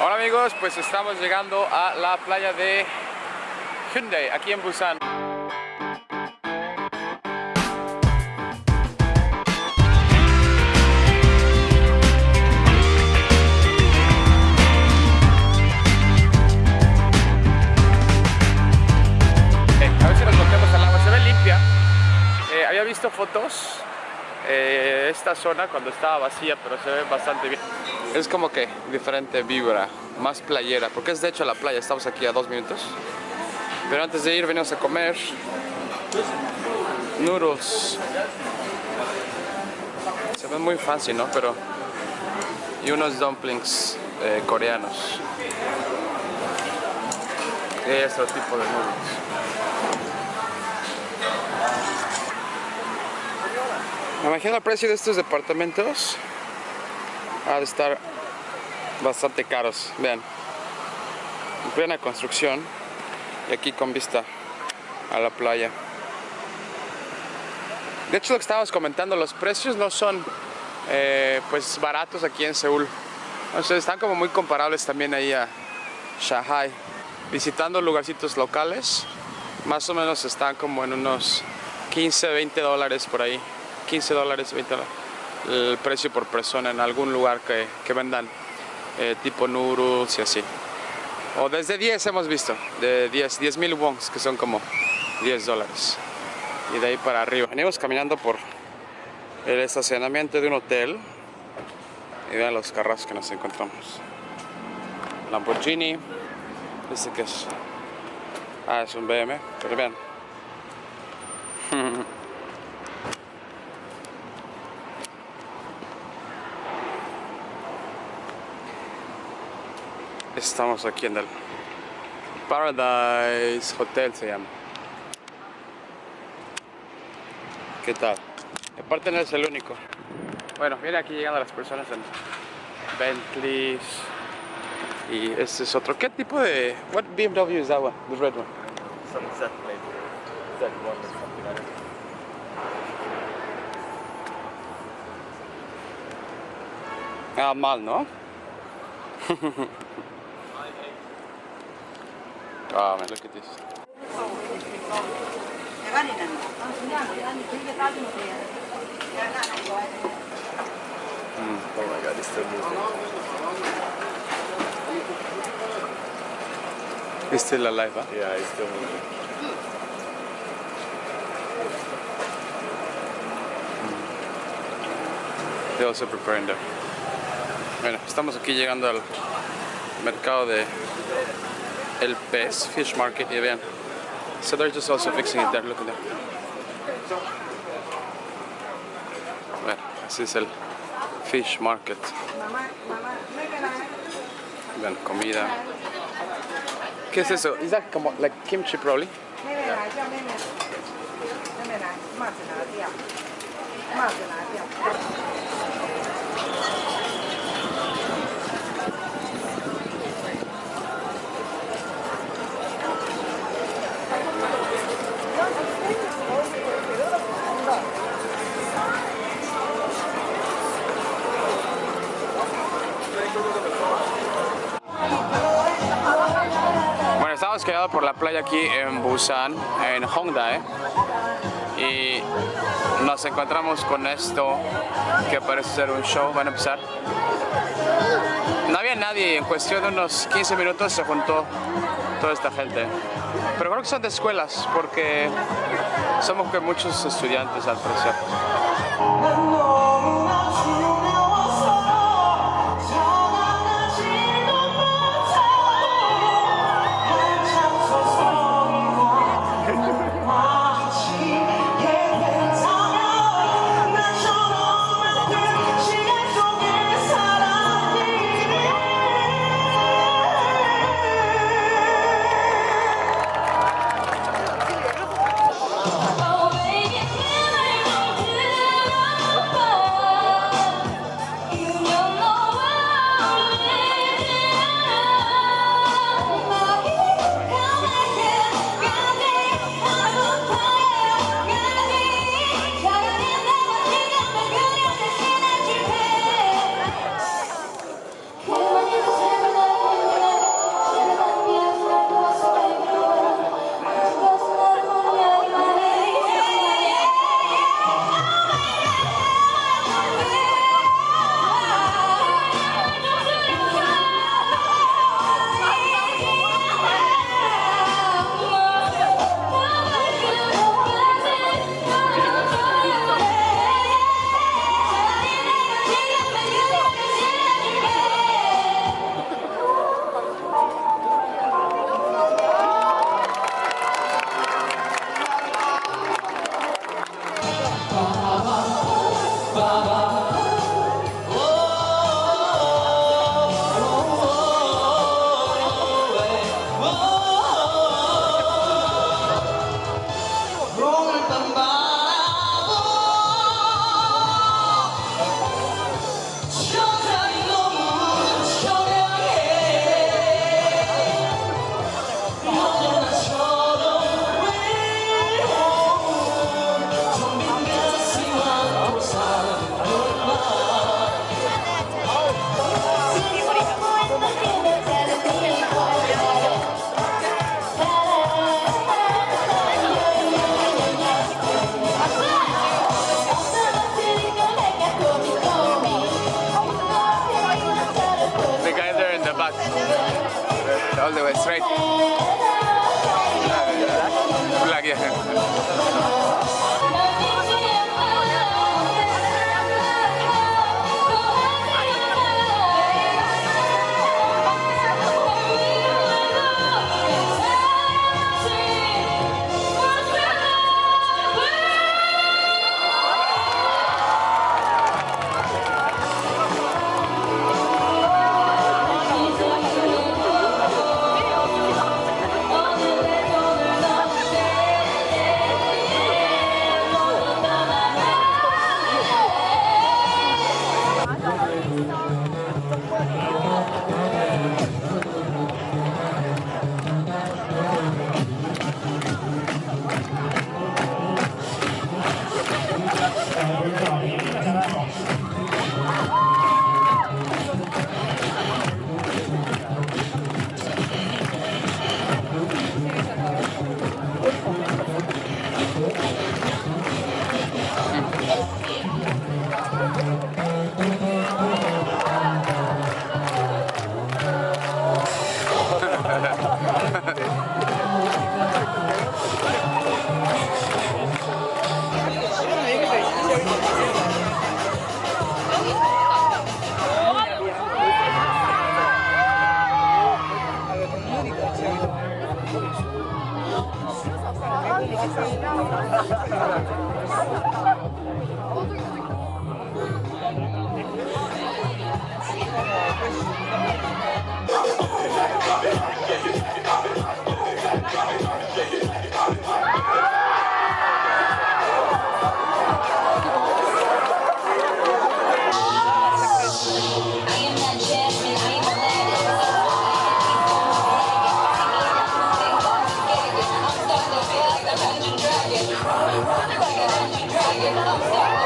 Hola amigos, pues estamos llegando a la playa de Hyundai, aquí en Busan. Eh, a ver si nos metemos al agua, se ve limpia. Eh, había visto fotos eh, esta zona cuando estaba vacía, pero se ve bastante bien. Es como que diferente vibra, más playera, porque es de hecho la playa, estamos aquí a dos minutos. Pero antes de ir venimos a comer noodles. Se ven muy fancy, ¿no? Pero... Y unos dumplings eh, coreanos. Y otro tipo de noodles. Me imagino el precio de estos departamentos ha de estar bastante caros. Vean, en plena construcción y aquí con vista a la playa. De hecho, lo que estábamos comentando, los precios no son eh, pues baratos aquí en Seúl. O sea, están como muy comparables también ahí a Shanghai. Visitando lugarcitos locales, más o menos están como en unos 15, 20 dólares por ahí. 15 dólares, 20 dólares el precio por persona en algún lugar que, que vendan eh, tipo noodles y así. O desde 10 hemos visto, de 10, 10 mil wons, que son como 10 dólares. Y de ahí para arriba. Venimos caminando por el estacionamiento de un hotel. Y vean los carros que nos encontramos. Lamborghini. Este que es... Ah, es un BM, pero vean. Estamos aquí en el Paradise Hotel se llama. ¿Qué tal? Aparte no es el único. Bueno, viene aquí llegando las personas en Bentleys y este es otro. ¿Qué tipo de what BMW is that one? The red one. Some Z plate. Z1 or something like that. Ah, mal, ¿no? ah, man, look at this. Oh my god, it's still moving. It's still alive, huh? Yeah, it's still moving. They're also preparing there. Bueno, estamos aquí llegando al mercado de El Pez, Fish Market, vean. So they're just also fixing it there, look at that. Bueno, this es el Fish Market. Vean, comida. ¿Qué es eso? Is that como like kimchi probably? ไ por la playa aquí en Busan, en Hongdae. Y nos encontramos con esto que parece ser un show. Van a empezar. No había nadie, en cuestión de unos 15 minutos se juntó toda esta gente. Pero creo que son de escuelas porque somos que muchos estudiantes al parecer. All the way straight. Black, yeah. Thank you.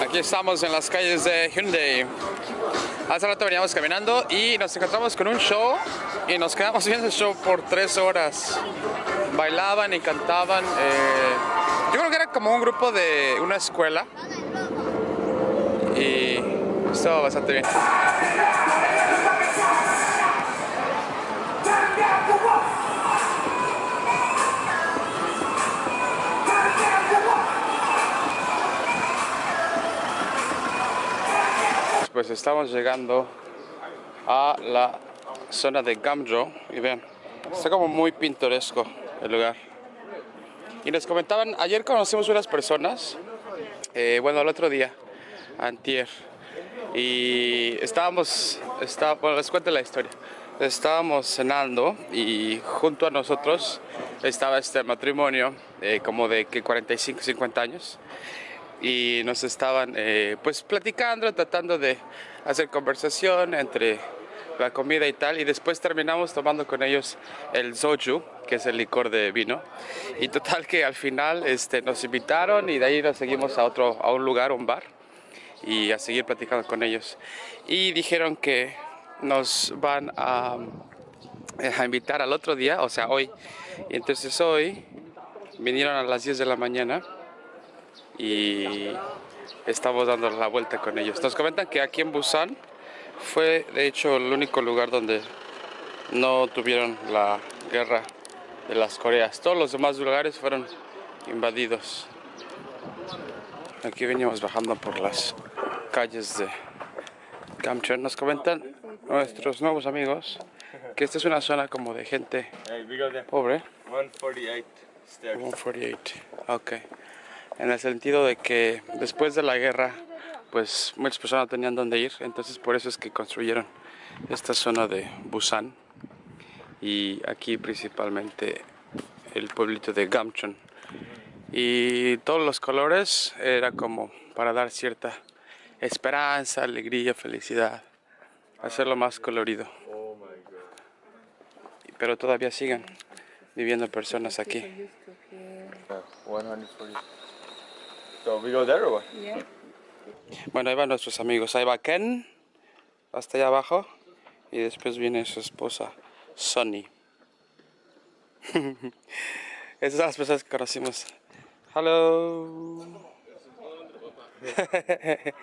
Aquí estamos en las calles de Hyundai. Hace rato veníamos caminando y nos encontramos con un show y nos quedamos viendo el show por tres horas. Bailaban y cantaban. eh, yo creo que era como un grupo de una escuela y estaba bastante bien. Pues estamos llegando a la zona de Gamjo y vean, está como muy pintoresco el lugar. Y nos comentaban, ayer conocimos unas personas, eh, bueno, el otro día, antier, y estábamos, está, bueno, les cuento la historia. Estábamos cenando y junto a nosotros estaba este matrimonio, eh, como de que 45, 50 años, y nos estaban eh, pues platicando, tratando de hacer conversación entre la comida y tal y después terminamos tomando con ellos el soju que es el licor de vino. Y total que al final este, nos invitaron y de ahí nos seguimos a otro a un lugar un bar y a seguir platicando con ellos. Y dijeron que nos van a, a invitar al otro día o sea hoy. Y entonces hoy vinieron a las 10 de la mañana y estamos dando la vuelta con ellos. Nos comentan que aquí en Busan fue de hecho el único lugar donde no tuvieron la guerra de las Coreas. Todos los demás lugares fueron invadidos. Aquí venimos bajando por las calles de Gamcheon. Nos comentan nuestros nuevos amigos que esta es una zona como de gente pobre. 148 stairs. 148. Ok. en el sentido de que después de la guerra, pues muchas personas no tenían dónde ir, entonces por eso es que construyeron esta zona de Busan y aquí principalmente el pueblito de Gamchon. Y todos los colores era como para dar cierta esperanza, alegría, felicidad, hacerlo más colorido. Oh my god. Pero todavía siguen viviendo personas aquí. Yeah, 140. So we go there or what? Yeah. Bueno, ahí van nuestros amigos. Ahí va Ken, hasta allá abajo. Y después viene su esposa, Sonny. Esas son las personas que conocimos. Hello.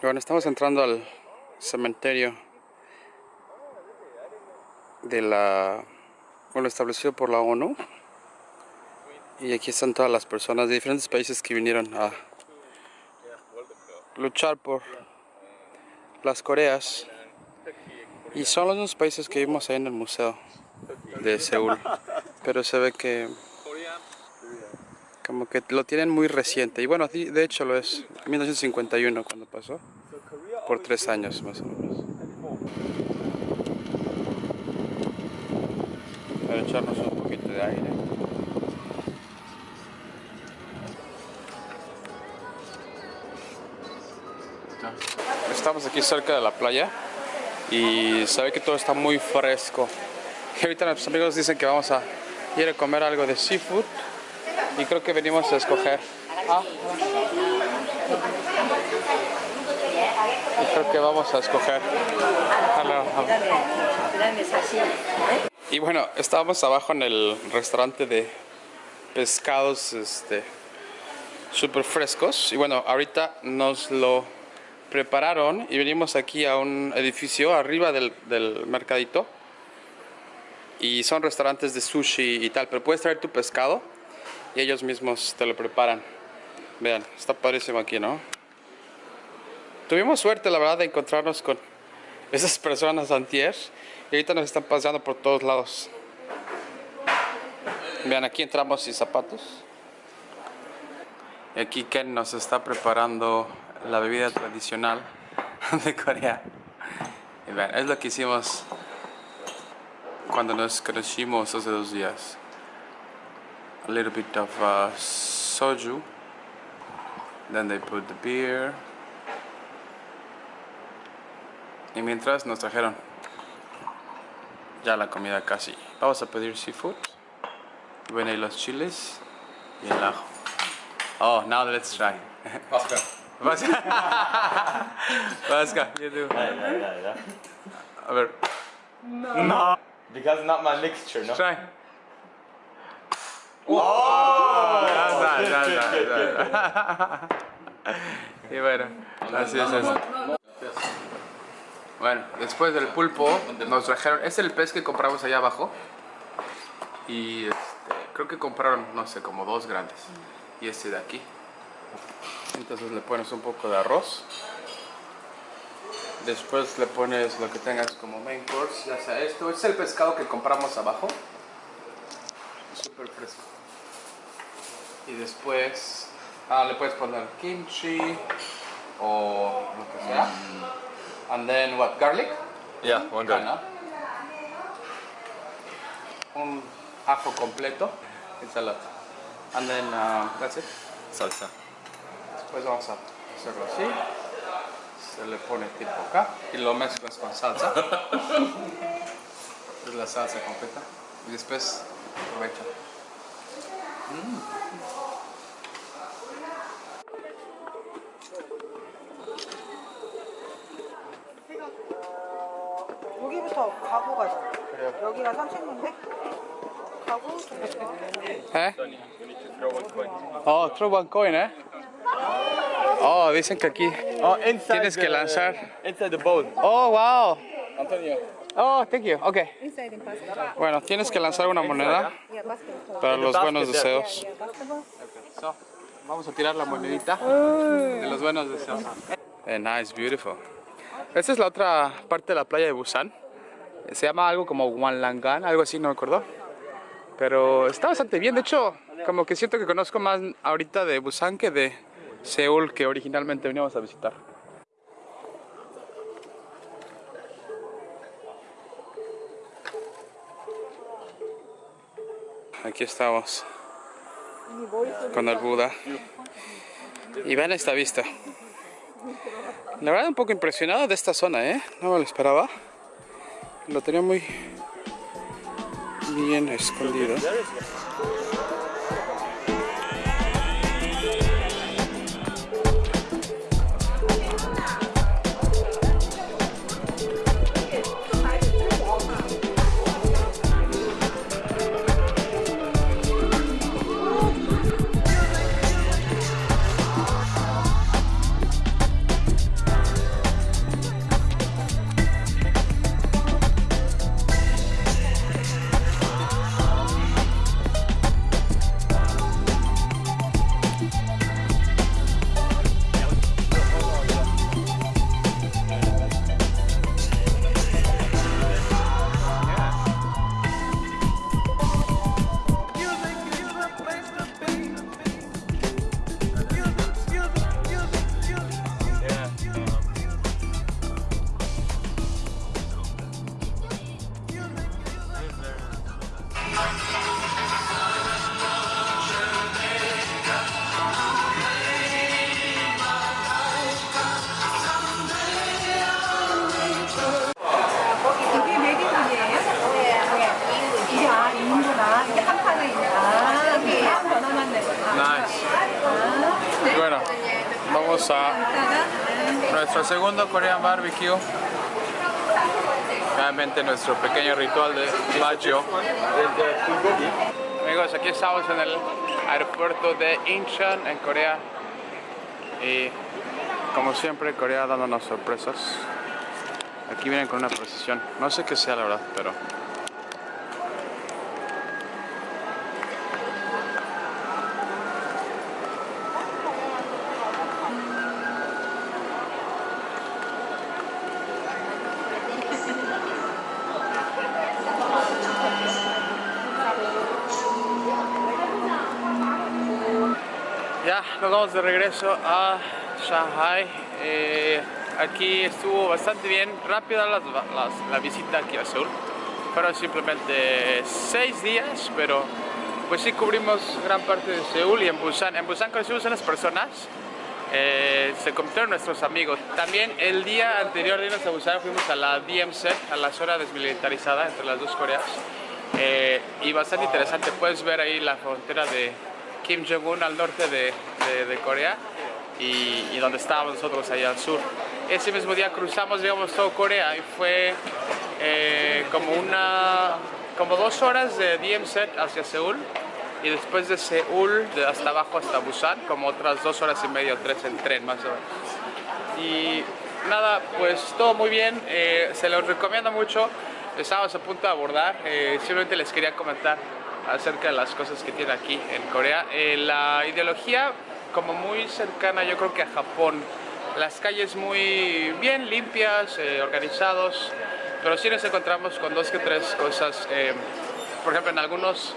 Bueno, estamos entrando al cementerio de la, bueno, establecido por la ONU. Y aquí están todas las personas de diferentes países que vinieron a luchar por las Coreas. Y son los mismos países que vimos ahí en el museo de Seúl. Pero se ve que como que lo tienen muy reciente. Y bueno, de hecho lo es. 1951 cuando pasó. Por tres años más o menos. Para echarnos un poquito de aire. Estamos aquí cerca de la playa y se ve que todo está muy fresco. Y ahorita nuestros amigos dicen que vamos a ir a comer algo de seafood y creo que venimos a escoger. Ah, y creo que vamos a escoger. Hello. Y bueno, estábamos abajo en el restaurante de pescados este, súper frescos. Y bueno, ahorita nos lo prepararon y venimos aquí a un edificio arriba del, del mercadito. Y son restaurantes de sushi y tal, pero puedes traer tu pescado y ellos mismos te lo preparan. Vean, está padrísimo aquí, ¿no? Tuvimos suerte, la verdad, de encontrarnos con esas personas antier y ahorita nos están paseando por todos lados. Vean, aquí entramos sin zapatos. Aquí Ken nos está preparando la bebida tradicional de Corea. Y vean, es lo que hicimos cuando nos conocimos hace dos días. A little bit of uh, soju. Then they put the beer. Y mientras nos trajeron ya la comida casi. Vamos a pedir seafood. Ven ahí los chiles y el ajo. Oh, now let's try. Oscar. Vasca. Vasca, you do. Yeah, yeah, yeah, yeah. A ver, No. Because not my mixture, no? try. Oh, ya, ya, ya, ya, ya. Y bueno, así es eso. Bueno, después del pulpo nos trajeron, es el pez que compramos allá abajo y este, creo que compraron, no sé, como dos grandes y este de aquí. Entonces le pones un poco de arroz. Después le pones lo que tengas como main course, ya sea esto. Este es el pescado que compramos abajo. Súper fresco. Y después ah, le puedes poner kimchi o lo que sea. And then what, garlic? Yeah, one good. Ajá. Un ajo completo, ensalada. And then uh, that's it. Salsa. Después vamos a hacerlo así. Se le pone tipo acá y lo mezclas con salsa. es la salsa completa. Y después aprovecha. 여 여기가 30인데? 가고 ¿Eh? You need to throw one coin. Oh, throw one coin, ¿eh? Oh, dicen que aquí. Oh, inside Tienes que the- lanzar. Inside the bowl. Oh, wow. Antonio. Oh, thank you. Okay. inside in basketball. Bueno, tienes que lanzar una moneda Yeah, basketball. para los basket buenos there. deseos. Yeah, basketball. So, vamos a tirar la monedita de los buenos deseos. Eh, nice, beautiful. Esta es la otra parte de la playa de Busan. Se llama algo como Wanlangan, algo así, no me acuerdo. Pero está bastante bien. De hecho, como que siento que conozco más ahorita de Busan que de Seúl, que originalmente veníamos a visitar. Aquí estamos con el Buda. Y vean esta vista. La verdad un poco impresionado de esta zona, ¿eh? No me lo esperaba. Lo tenía muy bien escondido. Barbecue. Realmente nuestro pequeño ritual de Baggio. Amigos, aquí estamos en el aeropuerto de Incheon, en Corea. Y como siempre, Corea dándonos sorpresas. Aquí vienen con una procesión. No sé qué sea la verdad, pero... De regreso a Shanghai. Eh, aquí estuvo bastante bien, rápida las- las- la visita aquí a Seúl. Fueron simplemente seis días, pero pues sí cubrimos gran parte de Seúl y en Busan. En Busan conocimos unas personas, eh, se convirtieron nuestros amigos. También el día anterior de irnos a Busan fuimos a la DMZ, a la zona desmilitarizada entre las dos Coreas. Eh, y bastante interesante, puedes ver ahí la frontera de Kim Jong-un al norte de, de- de Corea y, y donde estábamos nosotros allá al sur. Ese mismo día cruzamos, digamos, todo Corea y fue eh, como una, como dos horas de DMZ hacia Seúl y después de Seúl de hasta abajo hasta Busan, como otras dos horas y media o tres en tren más o menos. Y nada, pues todo muy bien, eh, se los recomiendo mucho. Estábamos a punto de abordar, eh, simplemente les quería comentar acerca de las cosas que tiene aquí en Corea. Eh, la ideología como muy cercana yo creo que a Japón. Las calles muy bien limpias, eh, organizados, pero sí nos encontramos con dos que tres cosas. eh, por ejemplo, en algunos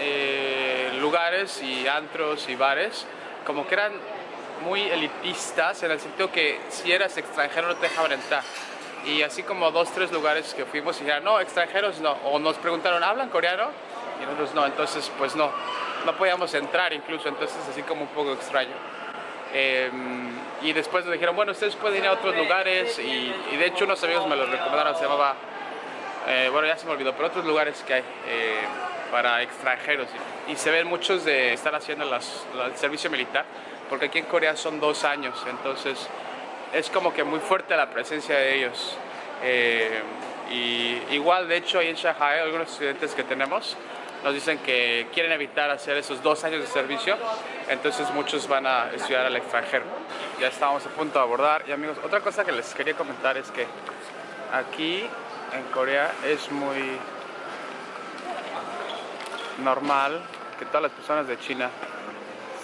eh, lugares y antros y bares, como que eran muy elitistas en el sentido que si eras extranjero no te dejaban entrar. Y así como dos, tres lugares que fuimos y dijeron, no, extranjeros no. O nos preguntaron, ¿hablan coreano? Y nosotros no, entonces pues no, no podíamos entrar incluso, entonces así como un poco extraño. Eh, y después nos dijeron, bueno, ustedes pueden ir a otros lugares y, y de hecho unos amigos me lo recomendaron, se llamaba, eh, bueno ya se me olvidó, pero otros lugares que hay eh, para extranjeros y, se ven muchos de estar haciendo las- la- el servicio militar, porque aquí en Corea son dos años, entonces es como que muy fuerte la presencia de ellos. Eh, y igual, de hecho, ahí en Shanghai, algunos estudiantes que tenemos nos dicen que quieren evitar hacer esos dos años de servicio, entonces muchos van a estudiar al extranjero. Ya estamos a punto de abordar. Y amigos, otra cosa que les quería comentar es que aquí en Corea es muy normal que todas las personas de China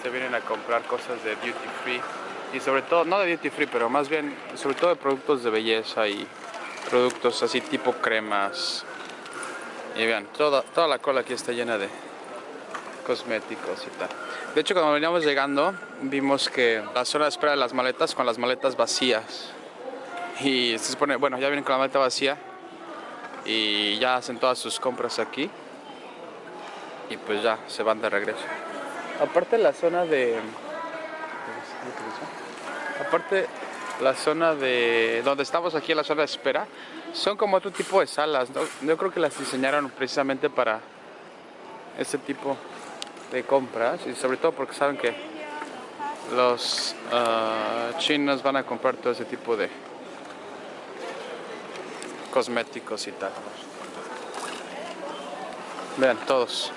se vienen a comprar cosas de duty free y sobre todo, no de duty free, pero más bien, sobre todo de productos de belleza y productos así tipo cremas. Y vean, toda, toda la cola aquí está llena de cosméticos y tal. De hecho, cuando veníamos llegando, vimos que la zona de espera de las maletas con las maletas vacías. Y se supone, bueno, ya vienen con la maleta vacía y ya hacen todas sus compras aquí. Y pues ya se van de regreso. Aparte la zona de aparte la zona de donde estamos aquí en la zona de espera son como otro tipo de salas yo creo que las diseñaron precisamente para este tipo de compras y sobre todo porque saben que los ah, chinos van a comprar todo ese tipo de cosméticos y tal. Vean todos.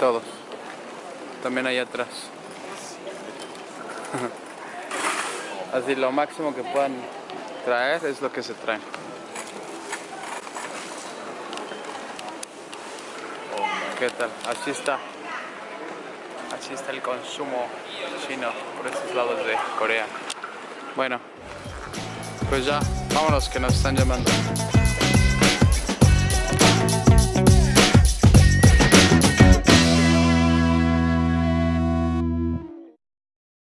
Todos. También ahí atrás. Así lo máximo que puedan traer es lo que se traen. ¿Qué tal? Así está. Así está el consumo chino por estos lados de Corea. Bueno, pues ya, vámonos que nos están llamando.